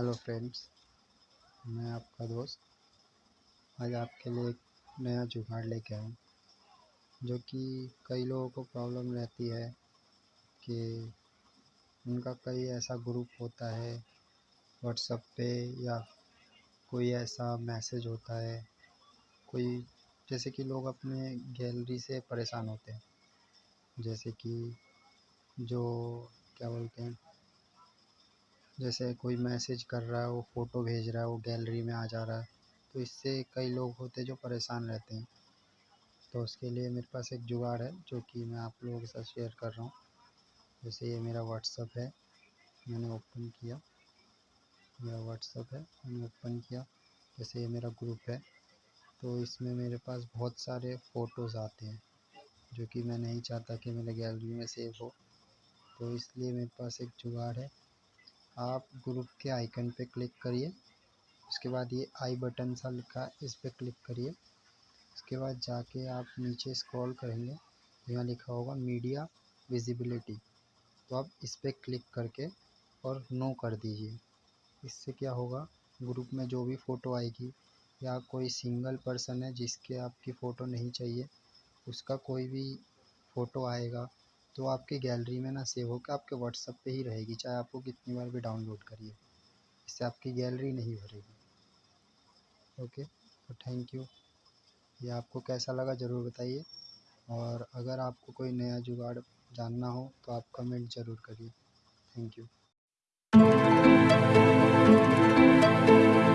Hello friends, मैं आपका दोस्त आज आपके लिए एक नया जुगाड़ लेके आया हूँ, जो कि कई लोगों को प्रॉब्लम रहती है कि उनका कई ऐसा ग्रुप होता है, व्हाट्सएप पे या कोई ऐसा मैसेज होता है, कोई जैसे कि लोग अपने गैलरी से परेशान होते हैं, जैसे कि जो, क्या बोलते हैं जैसे कोई मैसेज कर रहा है वो फ़ोटो भेज रहा है वो गैलरी में आ जा रहा है तो इससे कई लोग होते हैं जो परेशान रहते हैं। तो उसके लिए मेरे पास एक जुगाड़ है, जो कि मैं आप लोगों के साथ शेयर कर रहा हूँ। जैसे ये मेरा व्हाट्सअप है, मैंने ओपन किया। मेरा व्हाट्सअप है, मैंने ओपन किया। जैसे ये मेरा ग्रुप है तो इसमें मेरे पास बहुत सारे फ़ोटोज़ आते हैं, जो कि मैं नहीं चाहता कि मेरे गैलरी में सेव हो। तो इसलिए मेरे पास एक जुगाड़ है आप ग्रुप के आइकन पे क्लिक करिए। उसके बाद ये आई बटन सा लिखा है इस पर क्लिक करिए। उसके बाद जाके आप नीचे स्क्रॉल करेंगे, यहाँ लिखा होगा मीडिया विजिबिलिटी। तो आप इस पर क्लिक करके और नो कर दीजिए। इससे क्या होगा, ग्रुप में जो भी फ़ोटो आएगी, या कोई सिंगल पर्सन है जिसके आपकी फ़ोटो नहीं चाहिए, उसका कोई भी फ़ोटो आएगा तो आपकी गैलरी में ना सेव होकर आपके व्हाट्सअप पे ही रहेगी, चाहे आपको कितनी बार भी डाउनलोड करिए। इससे आपकी गैलरी नहीं भरेगी। ओके तो थैंक यू। ये आपको कैसा लगा ज़रूर बताइए। और अगर आपको कोई नया जुगाड़ जानना हो तो आप कमेंट ज़रूर करिए। Thank you.